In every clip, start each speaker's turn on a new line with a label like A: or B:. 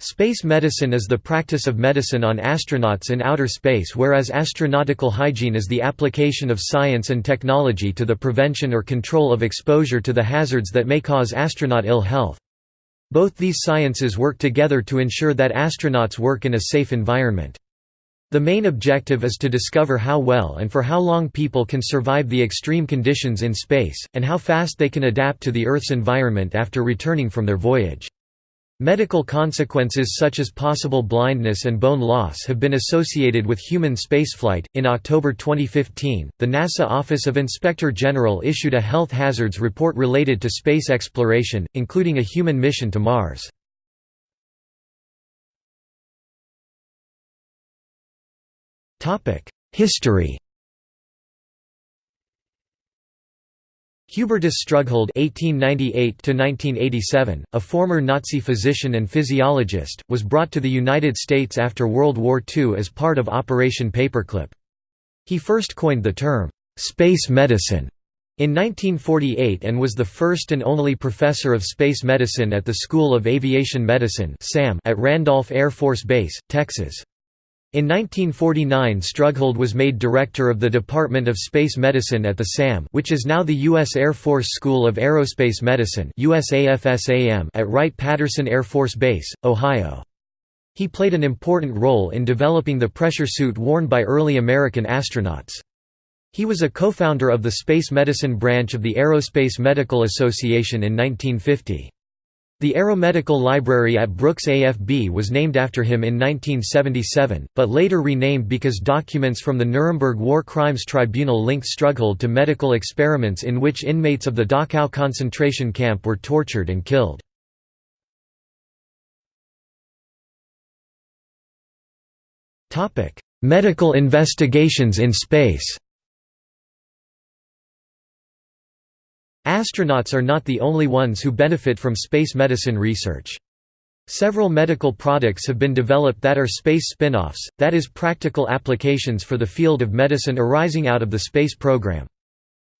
A: Space medicine is the practice of medicine on astronauts in outer space whereas astronautical hygiene is the application of science and technology to the prevention or control of exposure to the hazards that may cause astronaut ill health. Both these sciences work together to ensure that astronauts work in a safe environment. The main objective is to discover how well and for how long people can survive the extreme conditions in space, and how fast they can adapt to the Earth's environment after returning from their voyage. Medical consequences such as possible blindness and bone loss have been associated with human spaceflight. In October 2015, the NASA Office of Inspector General issued a health hazards report related to space exploration, including a human mission to Mars. History Hubertus Strughold (1898–1987), a former Nazi physician and physiologist, was brought to the United States after World War II as part of Operation Paperclip. He first coined the term "space medicine" in 1948 and was the first and only professor of space medicine at the School of Aviation Medicine at Randolph Air Force Base, Texas. In 1949 Strughold was made director of the Department of Space Medicine at the SAM which is now the U.S. Air Force School of Aerospace Medicine at Wright-Patterson Air Force Base, Ohio. He played an important role in developing the pressure suit worn by early American astronauts. He was a co-founder of the space medicine branch of the Aerospace Medical Association in 1950. The Aeromedical Library at Brooks AFB was named after him in 1977, but later renamed because documents from the Nuremberg War Crimes Tribunal linked Strughold to medical experiments in which inmates of the Dachau concentration camp were tortured and killed. Medical investigations in space Astronauts are not the only ones who benefit from space medicine research. Several medical products have been developed that are space spin-offs, that is practical applications for the field of medicine arising out of the space program.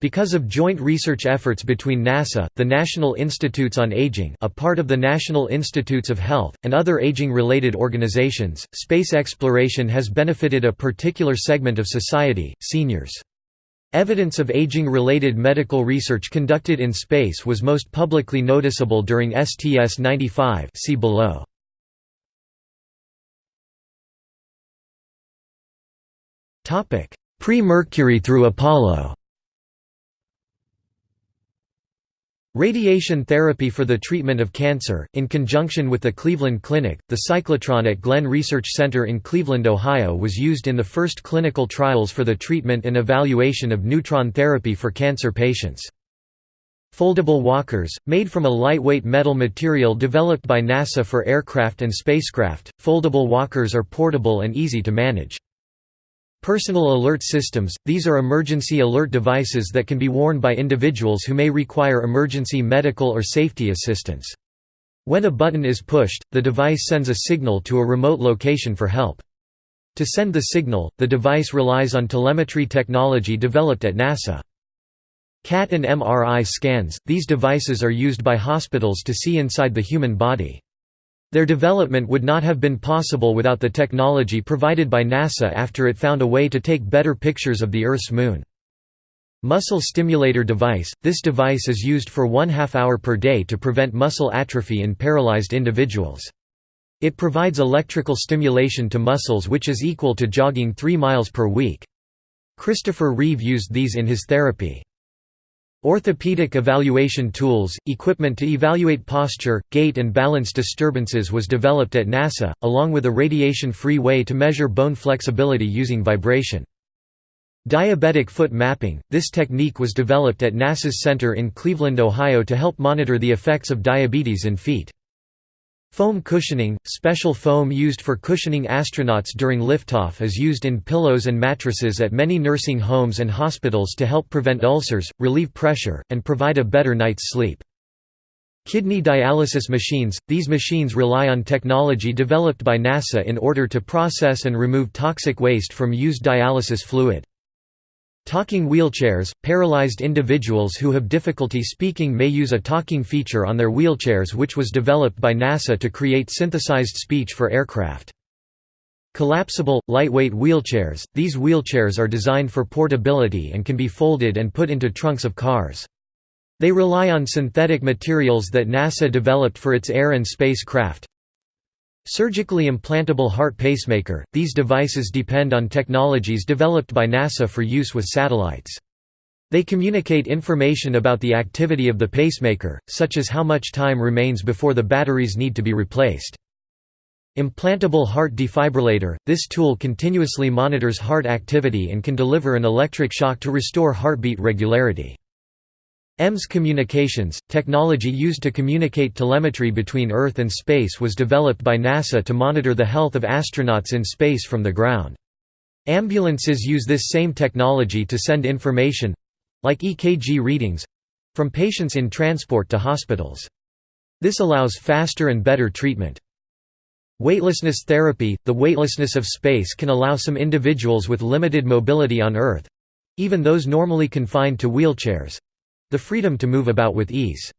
A: Because of joint research efforts between NASA, the National Institutes on Aging a part of the National Institutes of Health, and other aging-related organizations, space exploration has benefited a particular segment of society, seniors. Evidence of aging-related medical research conducted in space was most publicly noticeable during STS-95 see below. Pre-Mercury through Apollo Radiation therapy for the treatment of cancer, in conjunction with the Cleveland Clinic, the cyclotron at Glenn Research Center in Cleveland, Ohio was used in the first clinical trials for the treatment and evaluation of neutron therapy for cancer patients. Foldable walkers, made from a lightweight metal material developed by NASA for aircraft and spacecraft, foldable walkers are portable and easy to manage. Personal alert systems – These are emergency alert devices that can be worn by individuals who may require emergency medical or safety assistance. When a button is pushed, the device sends a signal to a remote location for help. To send the signal, the device relies on telemetry technology developed at NASA. CAT and MRI scans – These devices are used by hospitals to see inside the human body. Their development would not have been possible without the technology provided by NASA after it found a way to take better pictures of the Earth's moon. Muscle stimulator device – This device is used for one half hour per day to prevent muscle atrophy in paralyzed individuals. It provides electrical stimulation to muscles which is equal to jogging 3 miles per week. Christopher Reeve used these in his therapy. Orthopedic evaluation tools, equipment to evaluate posture, gait and balance disturbances was developed at NASA, along with a radiation-free way to measure bone flexibility using vibration. Diabetic foot mapping – This technique was developed at NASA's center in Cleveland, Ohio to help monitor the effects of diabetes in feet. Foam cushioning – Special foam used for cushioning astronauts during liftoff is used in pillows and mattresses at many nursing homes and hospitals to help prevent ulcers, relieve pressure, and provide a better night's sleep. Kidney dialysis machines – These machines rely on technology developed by NASA in order to process and remove toxic waste from used dialysis fluid. Talking wheelchairs – Paralyzed individuals who have difficulty speaking may use a talking feature on their wheelchairs which was developed by NASA to create synthesized speech for aircraft. Collapsible, lightweight wheelchairs – These wheelchairs are designed for portability and can be folded and put into trunks of cars. They rely on synthetic materials that NASA developed for its air and space craft. Surgically implantable heart pacemaker – These devices depend on technologies developed by NASA for use with satellites. They communicate information about the activity of the pacemaker, such as how much time remains before the batteries need to be replaced. Implantable heart defibrillator – This tool continuously monitors heart activity and can deliver an electric shock to restore heartbeat regularity. EMS communications, technology used to communicate telemetry between Earth and space was developed by NASA to monitor the health of astronauts in space from the ground. Ambulances use this same technology to send information—like EKG readings—from patients in transport to hospitals. This allows faster and better treatment. Weightlessness therapy – The weightlessness of space can allow some individuals with limited mobility on Earth—even those normally confined to wheelchairs, the freedom to move about with ease.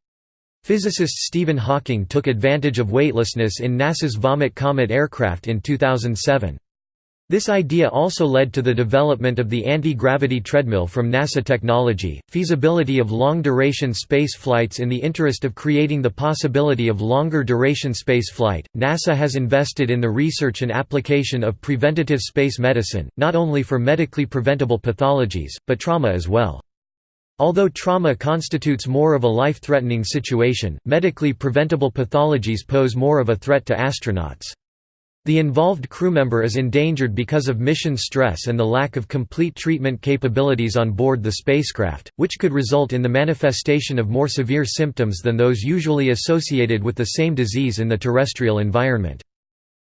A: Physicist Stephen Hawking took advantage of weightlessness in NASA's Vomit Comet aircraft in 2007. This idea also led to the development of the anti-gravity treadmill from NASA technology. Feasibility of long-duration space flights In the interest of creating the possibility of longer duration space flight, NASA has invested in the research and application of preventative space medicine, not only for medically preventable pathologies, but trauma as well. Although trauma constitutes more of a life-threatening situation, medically preventable pathologies pose more of a threat to astronauts. The involved crewmember is endangered because of mission stress and the lack of complete treatment capabilities on board the spacecraft, which could result in the manifestation of more severe symptoms than those usually associated with the same disease in the terrestrial environment.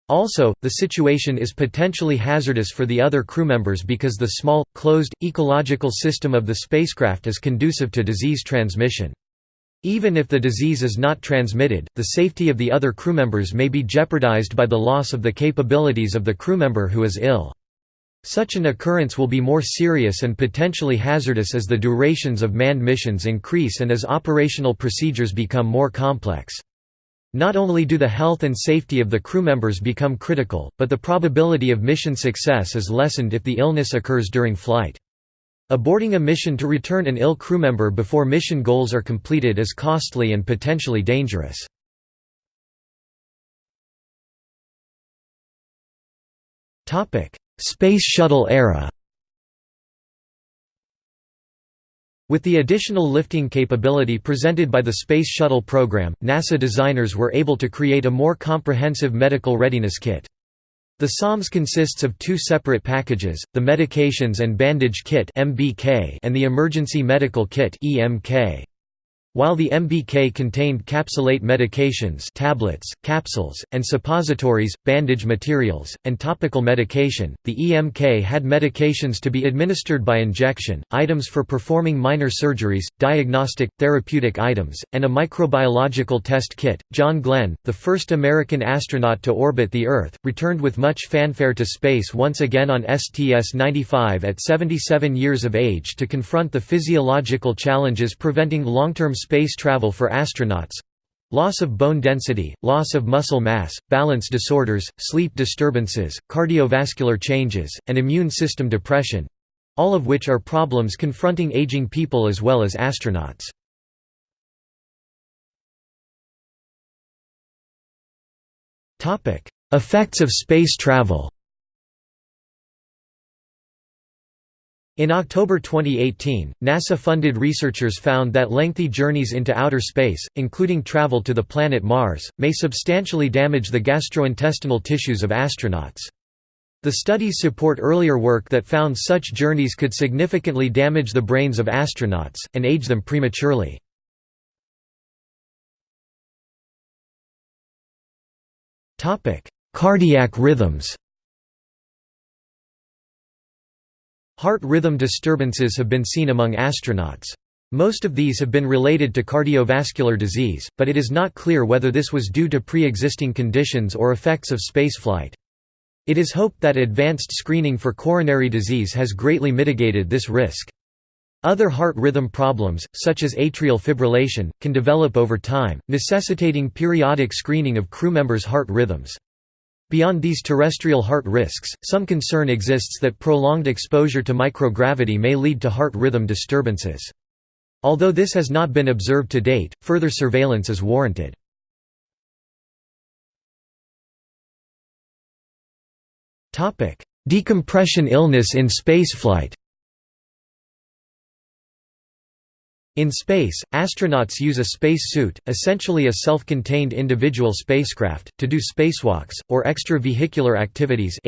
A: Also, the situation is potentially hazardous for the other crewmembers because the small, closed, ecological system of the spacecraft is conducive to disease transmission. Even if the disease is not transmitted, the safety of the other crewmembers may be jeopardized by the loss of the capabilities of the crewmember who is ill. Such an occurrence will be more serious and potentially hazardous as the durations of manned missions increase and as operational procedures become more complex. Not only do the health and safety of the crew members become critical, but the probability of mission success is lessened if the illness occurs during flight. Aborting a mission to return an ill crew member before mission goals are completed is costly and potentially dangerous. Space Shuttle era With the additional lifting capability presented by the Space Shuttle program, NASA designers were able to create a more comprehensive medical readiness kit. The SOMS consists of two separate packages, the Medications and Bandage Kit and the Emergency Medical Kit while the MBK contained capsulate medications tablets, capsules, and suppositories, bandage materials, and topical medication, the EMK had medications to be administered by injection, items for performing minor surgeries, diagnostic, therapeutic items, and a microbiological test kit. John Glenn, the first American astronaut to orbit the Earth, returned with much fanfare to space once again on STS-95 at 77 years of age to confront the physiological challenges preventing long-term space travel for astronauts loss of bone density, loss of muscle mass, balance disorders, sleep disturbances, cardiovascular changes, and immune system depression all of which are problems confronting aging people as well as astronauts. Effects of space travel In October 2018, NASA-funded researchers found that lengthy journeys into outer space, including travel to the planet Mars, may substantially damage the gastrointestinal tissues of astronauts. The studies support earlier work that found such journeys could significantly damage the brains of astronauts, and age them prematurely. Cardiac rhythms Heart rhythm disturbances have been seen among astronauts. Most of these have been related to cardiovascular disease, but it is not clear whether this was due to pre-existing conditions or effects of spaceflight. It is hoped that advanced screening for coronary disease has greatly mitigated this risk. Other heart rhythm problems, such as atrial fibrillation, can develop over time, necessitating periodic screening of crew members' heart rhythms. Beyond these terrestrial heart risks, some concern exists that prolonged exposure to microgravity may lead to heart rhythm disturbances. Although this has not been observed to date, further surveillance is warranted. Decompression illness in spaceflight In space, astronauts use a space suit, essentially a self-contained individual spacecraft, to do spacewalks, or extravehicular activities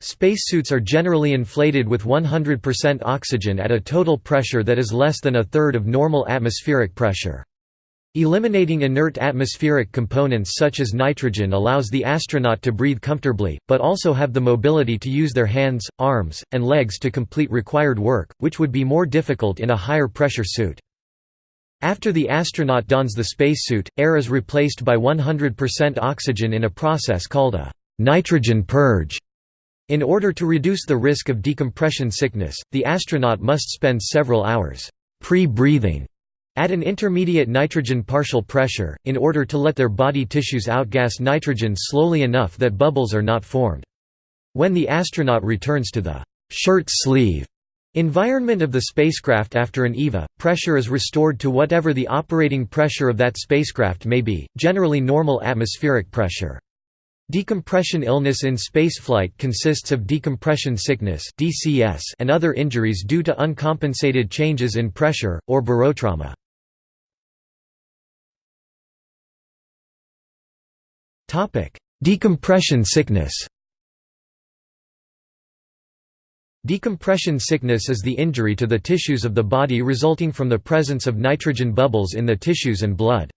A: Spacesuits are generally inflated with 100% oxygen at a total pressure that is less than a third of normal atmospheric pressure. Eliminating inert atmospheric components such as nitrogen allows the astronaut to breathe comfortably, but also have the mobility to use their hands, arms, and legs to complete required work, which would be more difficult in a higher pressure suit. After the astronaut dons the spacesuit, air is replaced by 100% oxygen in a process called a nitrogen purge. In order to reduce the risk of decompression sickness, the astronaut must spend several hours pre-breathing at an intermediate nitrogen partial pressure, in order to let their body tissues outgas nitrogen slowly enough that bubbles are not formed. When the astronaut returns to the shirt sleeve environment of the spacecraft after an EVA, pressure is restored to whatever the operating pressure of that spacecraft may be, generally normal atmospheric pressure. Decompression illness in spaceflight consists of decompression sickness and other injuries due to uncompensated changes in pressure, or barotrauma. Decompression sickness Decompression sickness is the injury to the tissues of the body resulting from the presence of nitrogen bubbles in the tissues and blood.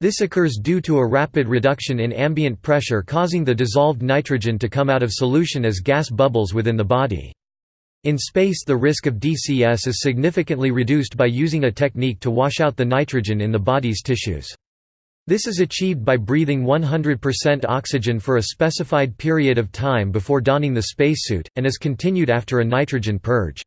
A: This occurs due to a rapid reduction in ambient pressure causing the dissolved nitrogen to come out of solution as gas bubbles within the body. In space the risk of DCS is significantly reduced by using a technique to wash out the nitrogen in the body's tissues. This is achieved by breathing 100% oxygen for a specified period of time before donning the spacesuit, and is continued after a nitrogen purge.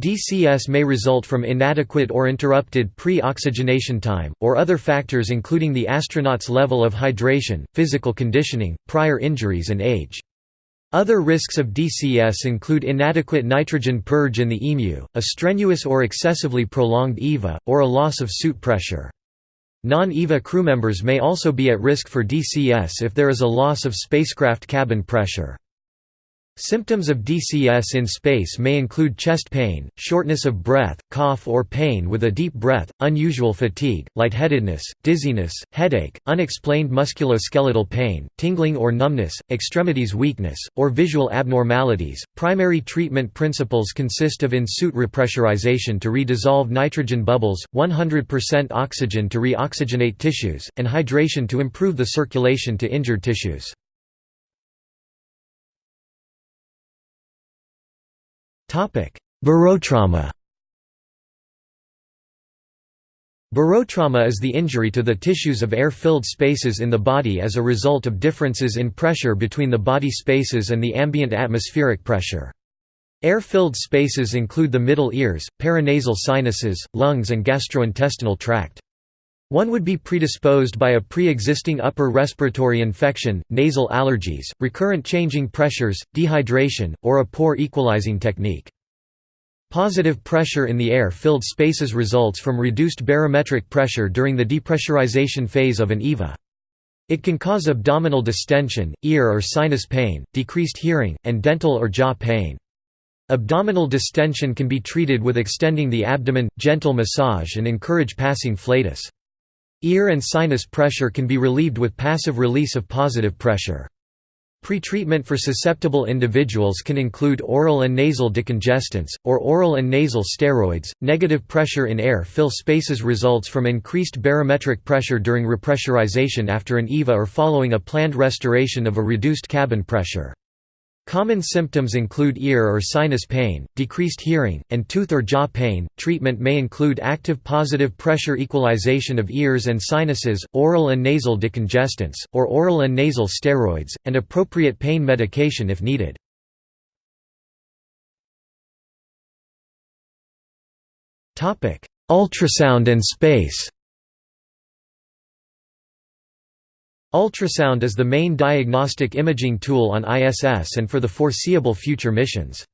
A: DCS may result from inadequate or interrupted pre-oxygenation time, or other factors including the astronaut's level of hydration, physical conditioning, prior injuries and age. Other risks of DCS include inadequate nitrogen purge in the EMU, a strenuous or excessively prolonged EVA, or a loss of suit pressure. Non-EVA crewmembers may also be at risk for DCS if there is a loss of spacecraft cabin pressure. Symptoms of DCS in space may include chest pain, shortness of breath, cough or pain with a deep breath, unusual fatigue, lightheadedness, dizziness, headache, unexplained musculoskeletal pain, tingling or numbness, extremities weakness, or visual abnormalities. Primary treatment principles consist of in-suit repressurization to redissolve nitrogen bubbles, 100% oxygen to reoxygenate tissues, and hydration to improve the circulation to injured tissues. Barotrauma Barotrauma is the injury to the tissues of air-filled spaces in the body as a result of differences in pressure between the body spaces and the ambient atmospheric pressure. Air-filled spaces include the middle ears, paranasal sinuses, lungs and gastrointestinal tract. One would be predisposed by a pre-existing upper respiratory infection, nasal allergies, recurrent changing pressures, dehydration, or a poor equalizing technique. Positive pressure in the air-filled spaces results from reduced barometric pressure during the depressurization phase of an EVA. It can cause abdominal distension, ear or sinus pain, decreased hearing, and dental or jaw pain. Abdominal distension can be treated with extending the abdomen, gentle massage and encourage passing flatus. Ear and sinus pressure can be relieved with passive release of positive pressure. Pretreatment for susceptible individuals can include oral and nasal decongestants, or oral and nasal steroids. Negative pressure in air fill spaces results from increased barometric pressure during repressurization after an EVA or following a planned restoration of a reduced cabin pressure. Common symptoms include ear or sinus pain, decreased hearing, and tooth or jaw pain. Treatment may include active positive pressure equalization of ears and sinuses, oral and nasal decongestants, or oral and nasal steroids, and appropriate pain medication if needed. Ultrasound and space Ultrasound is the main diagnostic imaging tool on ISS and for the foreseeable future missions.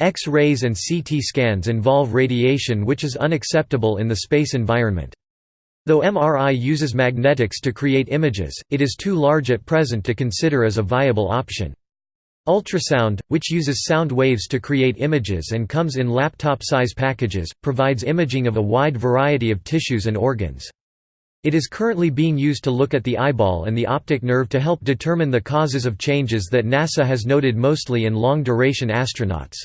A: X-rays and CT scans involve radiation which is unacceptable in the space environment. Though MRI uses magnetics to create images, it is too large at present to consider as a viable option. Ultrasound, which uses sound waves to create images and comes in laptop-size packages, provides imaging of a wide variety of tissues and organs. It is currently being used to look at the eyeball and the optic nerve to help determine the causes of changes that NASA has noted mostly in long-duration astronauts.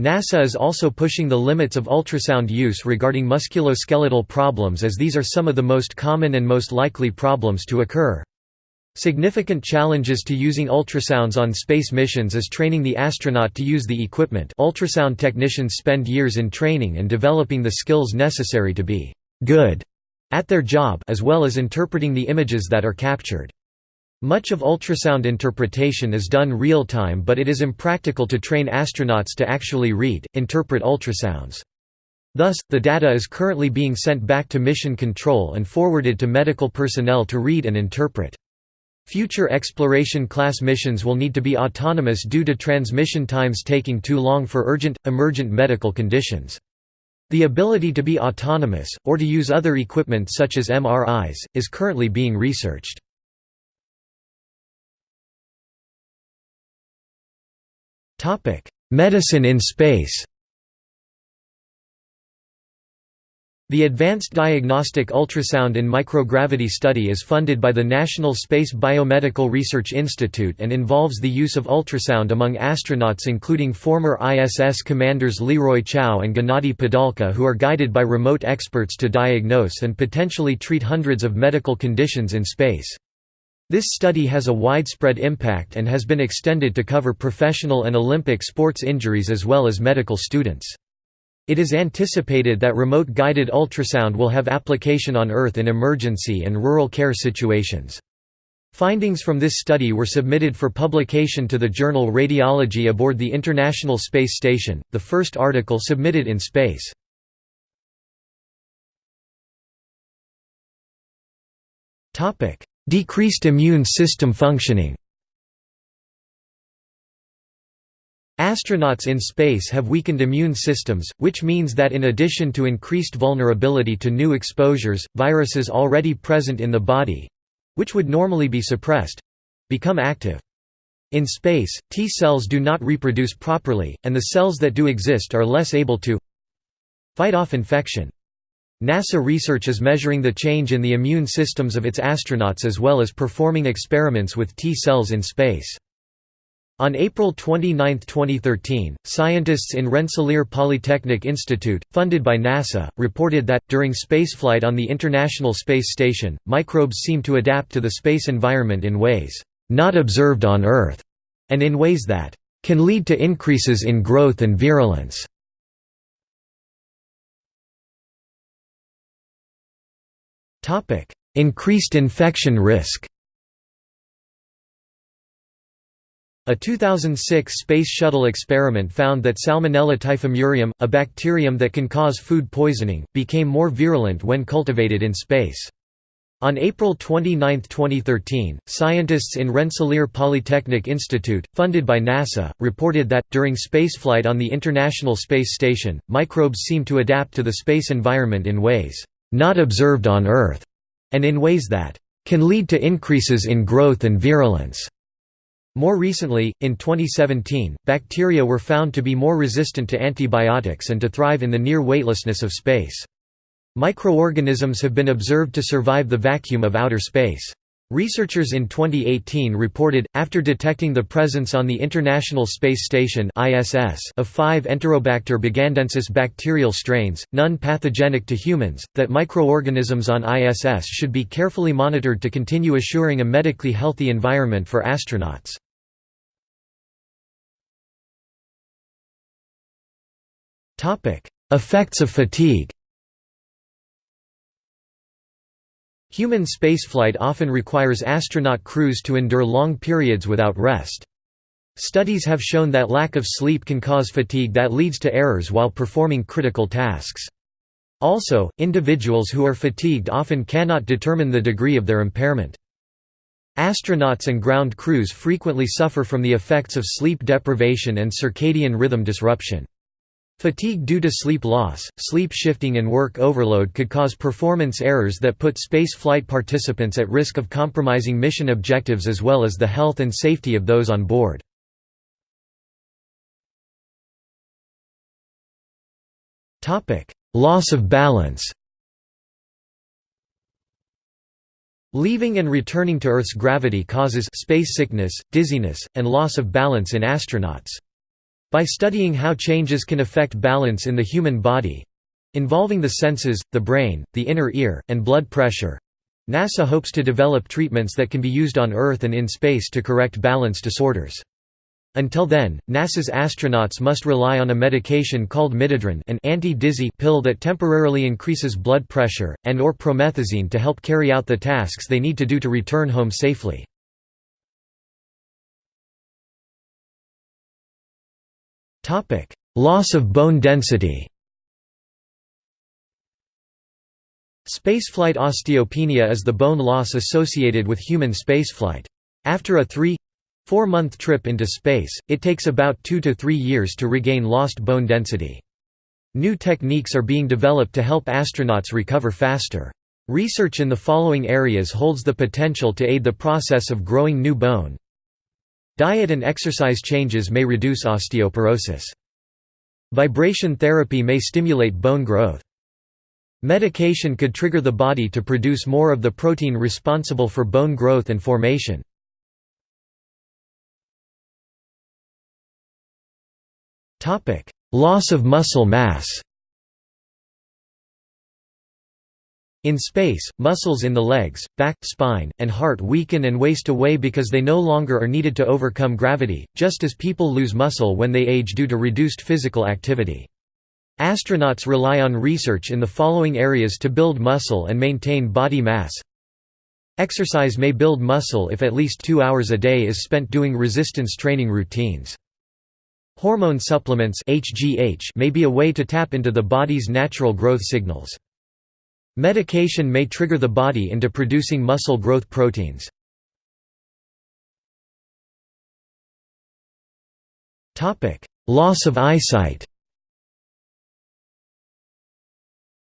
A: NASA is also pushing the limits of ultrasound use regarding musculoskeletal problems as these are some of the most common and most likely problems to occur. Significant challenges to using ultrasounds on space missions is training the astronaut to use the equipment ultrasound technicians spend years in training and developing the skills necessary to be «good» at their job as well as interpreting the images that are captured. Much of ultrasound interpretation is done real-time but it is impractical to train astronauts to actually read, interpret ultrasounds. Thus, the data is currently being sent back to mission control and forwarded to medical personnel to read and interpret. Future exploration-class missions will need to be autonomous due to transmission times taking too long for urgent, emergent medical conditions. The ability to be autonomous, or to use other equipment such as MRIs, is currently being researched. Medicine in space The Advanced Diagnostic Ultrasound in Microgravity study is funded by the National Space Biomedical Research Institute and involves the use of ultrasound among astronauts including former ISS commanders Leroy Chiao and Gennady Padalka who are guided by remote experts to diagnose and potentially treat hundreds of medical conditions in space. This study has a widespread impact and has been extended to cover professional and Olympic sports injuries as well as medical students. It is anticipated that remote-guided ultrasound will have application on Earth in emergency and rural care situations. Findings from this study were submitted for publication to the journal Radiology aboard the International Space Station, the first article submitted in space. Decreased immune system functioning Astronauts in space have weakened immune systems, which means that in addition to increased vulnerability to new exposures, viruses already present in the body—which would normally be suppressed—become active. In space, T cells do not reproduce properly, and the cells that do exist are less able to fight off infection. NASA research is measuring the change in the immune systems of its astronauts as well as performing experiments with T cells in space. On April 29, 2013, scientists in Rensselaer Polytechnic Institute, funded by NASA, reported that, during spaceflight on the International Space Station, microbes seem to adapt to the space environment in ways not observed on Earth, and in ways that can lead to increases in growth and virulence. Increased infection risk A 2006 Space Shuttle experiment found that Salmonella typhimurium, a bacterium that can cause food poisoning, became more virulent when cultivated in space. On April 29, 2013, scientists in Rensselaer Polytechnic Institute, funded by NASA, reported that, during spaceflight on the International Space Station, microbes seem to adapt to the space environment in ways not observed on Earth, and in ways that can lead to increases in growth and virulence. More recently, in 2017, bacteria were found to be more resistant to antibiotics and to thrive in the near weightlessness of space. Microorganisms have been observed to survive the vacuum of outer space. Researchers in 2018 reported, after detecting the presence on the International Space Station of five Enterobacter bugandensis bacterial strains, none pathogenic to humans, that microorganisms on ISS should be carefully monitored to continue assuring a medically healthy environment for astronauts. Effects of fatigue Human spaceflight often requires astronaut crews to endure long periods without rest. Studies have shown that lack of sleep can cause fatigue that leads to errors while performing critical tasks. Also, individuals who are fatigued often cannot determine the degree of their impairment. Astronauts and ground crews frequently suffer from the effects of sleep deprivation and circadian rhythm disruption. Fatigue due to sleep loss, sleep shifting and work overload could cause performance errors that put space flight participants at risk of compromising mission objectives as well as the health and safety of those on board. Loss of balance Leaving and returning to Earth's gravity causes space sickness, dizziness, and loss of balance in astronauts. By studying how changes can affect balance in the human body—involving the senses, the brain, the inner ear, and blood pressure—NASA hopes to develop treatments that can be used on Earth and in space to correct balance disorders. Until then, NASA's astronauts must rely on a medication called midodrine an anti-dizzy pill that temporarily increases blood pressure, and or promethazine to help carry out the tasks they need to do to return home safely. Loss of bone density Spaceflight osteopenia is the bone loss associated with human spaceflight. After a three four-month trip into space, it takes about 2 to 3 years to regain lost bone density. New techniques are being developed to help astronauts recover faster. Research in the following areas holds the potential to aid the process of growing new bone, Diet and exercise changes may reduce osteoporosis. Vibration therapy may stimulate bone growth. Medication could trigger the body to produce more of the protein responsible for bone growth and formation. Loss of muscle mass In space, muscles in the legs, back, spine, and heart weaken and waste away because they no longer are needed to overcome gravity, just as people lose muscle when they age due to reduced physical activity. Astronauts rely on research in the following areas to build muscle and maintain body mass. Exercise may build muscle if at least two hours a day is spent doing resistance training routines. Hormone supplements may be a way to tap into the body's natural growth signals. Medication may trigger the body into producing muscle growth proteins. Loss of eyesight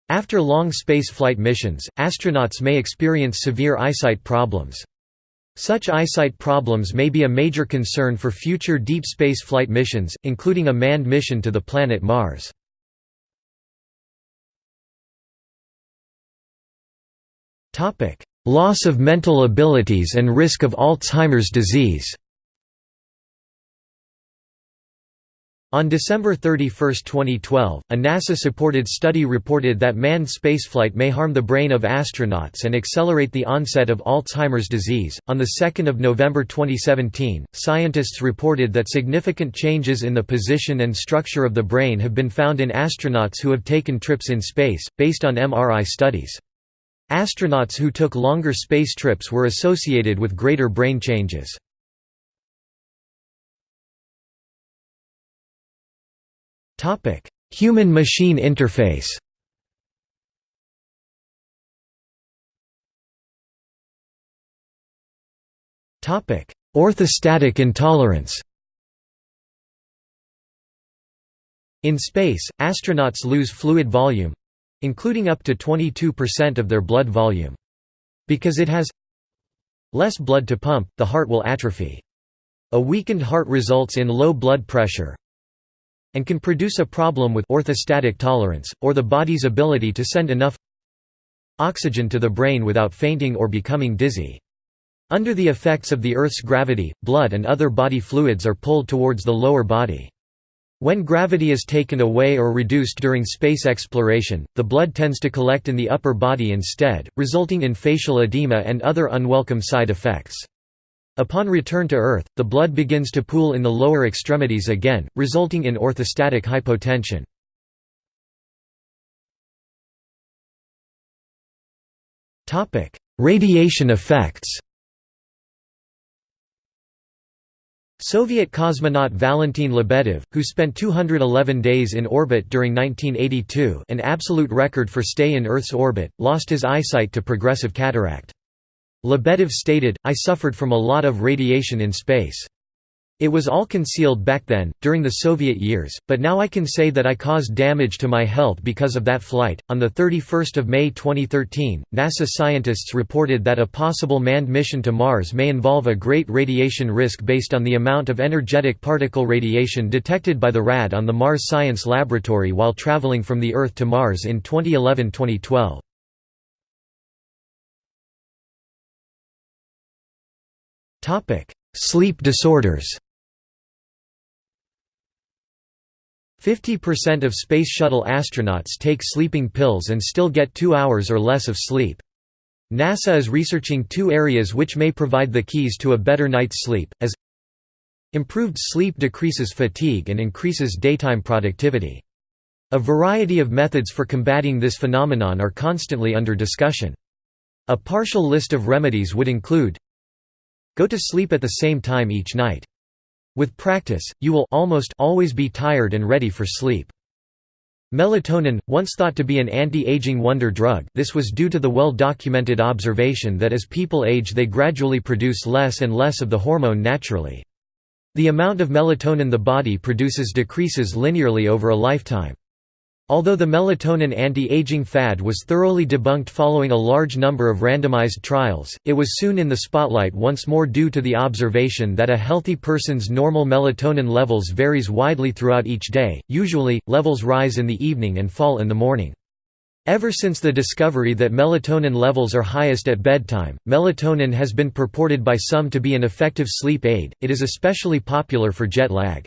A: After long spaceflight missions, astronauts may experience severe eyesight problems. Such eyesight problems may be a major concern for future deep space flight missions, including a manned mission to the planet Mars. Loss of mental abilities and risk of Alzheimer's disease On December 31, 2012, a NASA-supported study reported that manned spaceflight may harm the brain of astronauts and accelerate the onset of Alzheimer's disease. On the 2nd of November 2017, scientists reported that significant changes in the position and structure of the brain have been found in astronauts who have taken trips in space, based on MRI studies. Astronauts who took longer space trips were associated with greater brain changes. Human-machine interface Orthostatic intolerance In space, astronauts lose fluid volume, including up to 22% of their blood volume. Because it has less blood to pump, the heart will atrophy. A weakened heart results in low blood pressure and can produce a problem with orthostatic tolerance, or the body's ability to send enough oxygen to the brain without fainting or becoming dizzy. Under the effects of the Earth's gravity, blood and other body fluids are pulled towards the lower body. When gravity is taken away or reduced during space exploration, the blood tends to collect in the upper body instead, resulting in facial edema and other unwelcome side effects. Upon return to Earth, the blood begins to pool in the lower extremities again, resulting in orthostatic hypotension. Radiation effects Soviet cosmonaut Valentin Lebedev, who spent 211 days in orbit during 1982 an absolute record for stay in Earth's orbit, lost his eyesight to progressive cataract. Lebedev stated, I suffered from a lot of radiation in space. It was all concealed back then, during the Soviet years, but now I can say that I caused damage to my health because of that flight. On the 31st of May 2013, NASA scientists reported that a possible manned mission to Mars may involve a great radiation risk based on the amount of energetic particle radiation detected by the RAD on the Mars Science Laboratory while traveling from the Earth to Mars in 2011-2012. Topic: Sleep disorders. 50% of Space Shuttle astronauts take sleeping pills and still get two hours or less of sleep. NASA is researching two areas which may provide the keys to a better night's sleep, as Improved sleep decreases fatigue and increases daytime productivity. A variety of methods for combating this phenomenon are constantly under discussion. A partial list of remedies would include Go to sleep at the same time each night. With practice, you will almost always be tired and ready for sleep. Melatonin, once thought to be an anti-aging wonder drug this was due to the well-documented observation that as people age they gradually produce less and less of the hormone naturally. The amount of melatonin the body produces decreases linearly over a lifetime. Although the melatonin anti-aging fad was thoroughly debunked following a large number of randomized trials, it was soon in the spotlight once more due to the observation that a healthy person's normal melatonin levels varies widely throughout each day, usually, levels rise in the evening and fall in the morning. Ever since the discovery that melatonin levels are highest at bedtime, melatonin has been purported by some to be an effective sleep aid, it is especially popular for jet lag.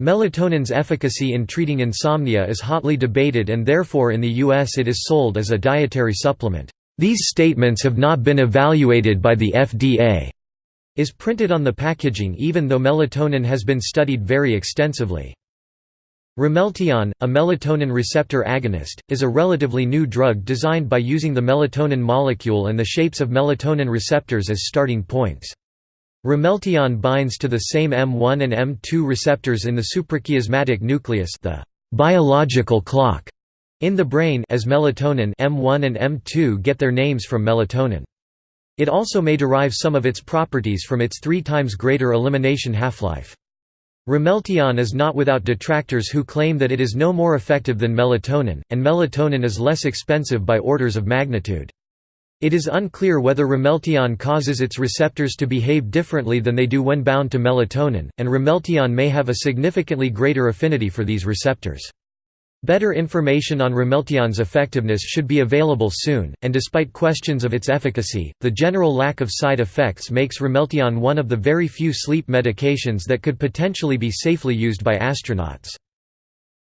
A: Melatonin's efficacy in treating insomnia is hotly debated and therefore in the U.S. it is sold as a dietary supplement. These statements have not been evaluated by the FDA, is printed on the packaging even though melatonin has been studied very extensively. Ramelteon, a melatonin receptor agonist, is a relatively new drug designed by using the melatonin molecule and the shapes of melatonin receptors as starting points. Ramelteon binds to the same M1 and M2 receptors in the suprachiasmatic nucleus the biological clock in the brain as melatonin M1 and M2 get their names from melatonin. It also may derive some of its properties from its three times greater elimination half-life. Ramelteon is not without detractors who claim that it is no more effective than melatonin, and melatonin is less expensive by orders of magnitude. It is unclear whether ramelteon causes its receptors to behave differently than they do when bound to melatonin, and ramelteon may have a significantly greater affinity for these receptors. Better information on ramelteon's effectiveness should be available soon, and despite questions of its efficacy, the general lack of side effects makes ramelteon one of the very few sleep medications that could potentially be safely used by astronauts.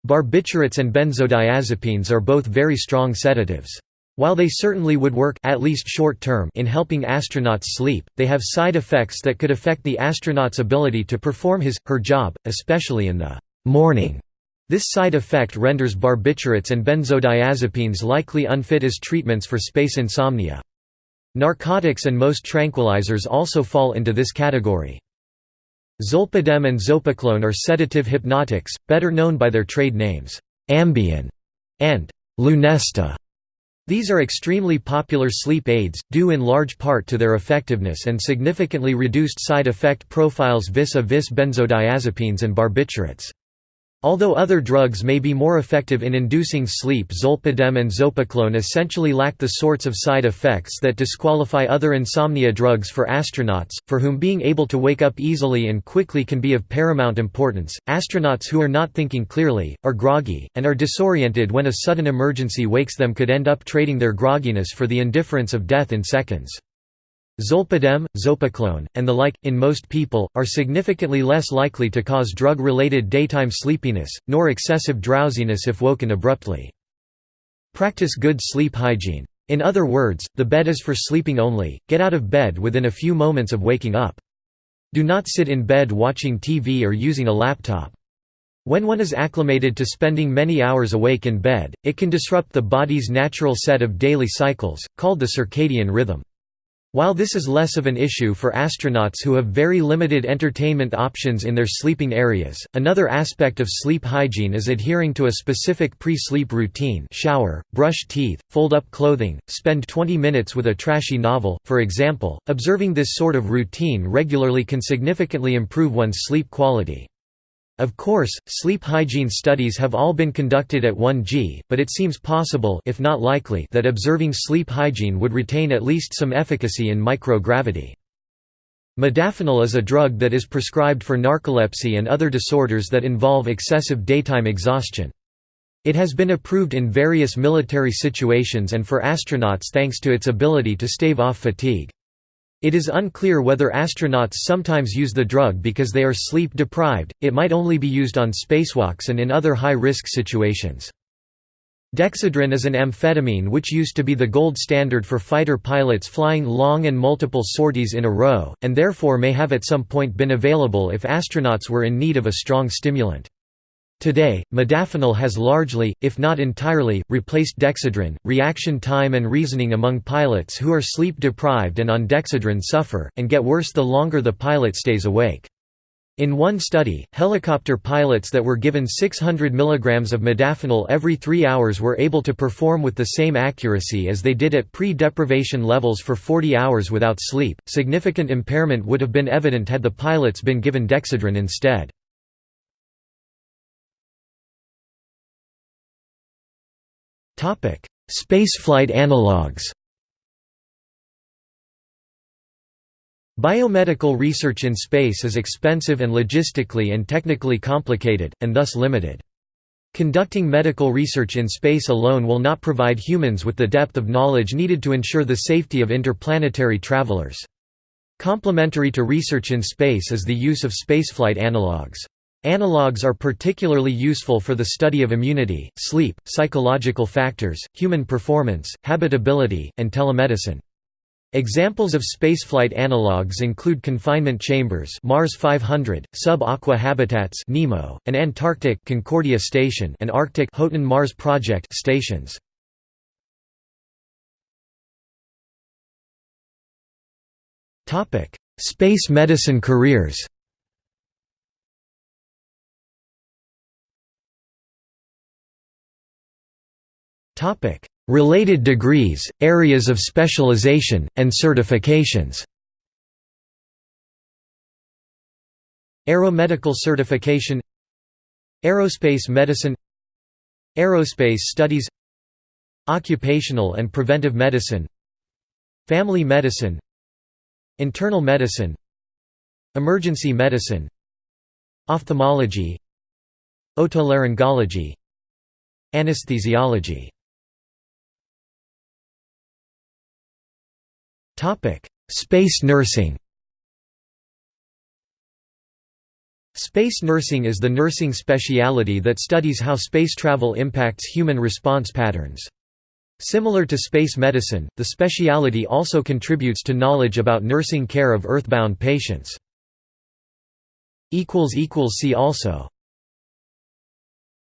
A: Barbiturates and benzodiazepines are both very strong sedatives. While they certainly would work at least short term in helping astronauts sleep, they have side effects that could affect the astronaut's ability to perform his, her job, especially in the morning. This side effect renders barbiturates and benzodiazepines likely unfit as treatments for space insomnia. Narcotics and most tranquilizers also fall into this category. Zolpidem and zopiclone are sedative hypnotics, better known by their trade names, Ambien and Lunesta. These are extremely popular sleep aids, due in large part to their effectiveness and significantly reduced side effect profiles vis-a-vis -vis benzodiazepines and barbiturates. Although other drugs may be more effective in inducing sleep zolpidem and zopiclone essentially lack the sorts of side effects that disqualify other insomnia drugs for astronauts, for whom being able to wake up easily and quickly can be of paramount importance. Astronauts who are not thinking clearly, are groggy, and are disoriented when a sudden emergency wakes them could end up trading their grogginess for the indifference of death in seconds. Zolpidem, zopiclone, and the like, in most people, are significantly less likely to cause drug-related daytime sleepiness, nor excessive drowsiness if woken abruptly. Practice good sleep hygiene. In other words, the bed is for sleeping only, get out of bed within a few moments of waking up. Do not sit in bed watching TV or using a laptop. When one is acclimated to spending many hours awake in bed, it can disrupt the body's natural set of daily cycles, called the circadian rhythm. While this is less of an issue for astronauts who have very limited entertainment options in their sleeping areas, another aspect of sleep hygiene is adhering to a specific pre-sleep routine shower, brush teeth, fold up clothing, spend 20 minutes with a trashy novel, for example. Observing this sort of routine regularly can significantly improve one's sleep quality. Of course, sleep hygiene studies have all been conducted at 1G, but it seems possible if not likely that observing sleep hygiene would retain at least some efficacy in microgravity. Modafinil is a drug that is prescribed for narcolepsy and other disorders that involve excessive daytime exhaustion. It has been approved in various military situations and for astronauts thanks to its ability to stave off fatigue. It is unclear whether astronauts sometimes use the drug because they are sleep deprived, it might only be used on spacewalks and in other high-risk situations. Dexedrine is an amphetamine which used to be the gold standard for fighter pilots flying long and multiple sorties in a row, and therefore may have at some point been available if astronauts were in need of a strong stimulant. Today, modafinil has largely, if not entirely, replaced dexedrine. Reaction time and reasoning among pilots who are sleep deprived and on dexedrine suffer, and get worse the longer the pilot stays awake. In one study, helicopter pilots that were given 600 mg of modafinil every three hours were able to perform with the same accuracy as they did at pre deprivation levels for 40 hours without sleep. Significant impairment would have been evident had the pilots been given dexedrine instead. Spaceflight analogues Biomedical research in space is expensive and logistically and technically complicated, and thus limited. Conducting medical research in space alone will not provide humans with the depth of knowledge needed to ensure the safety of interplanetary travelers. Complementary to research in space is the use of spaceflight analogues. Analogues are particularly useful for the study of immunity, sleep, psychological factors, human performance, habitability, and telemedicine. Examples of spaceflight analogues include confinement chambers Mars 500, sub-aqua habitats NEEMO, and Antarctic Concordia Station and Arctic Haughton Mars Project stations. Space medicine careers Topic: Related degrees, areas of specialization, and certifications. Aeromedical certification. Aerospace medicine. Aerospace studies. Occupational and preventive medicine. Family medicine. Internal medicine. Emergency medicine. Ophthalmology. Otolaryngology. Anesthesiology Space nursing Space nursing is the nursing speciality that studies how space travel impacts human response patterns. Similar to space medicine, the speciality also contributes to knowledge about nursing care of earthbound patients. See also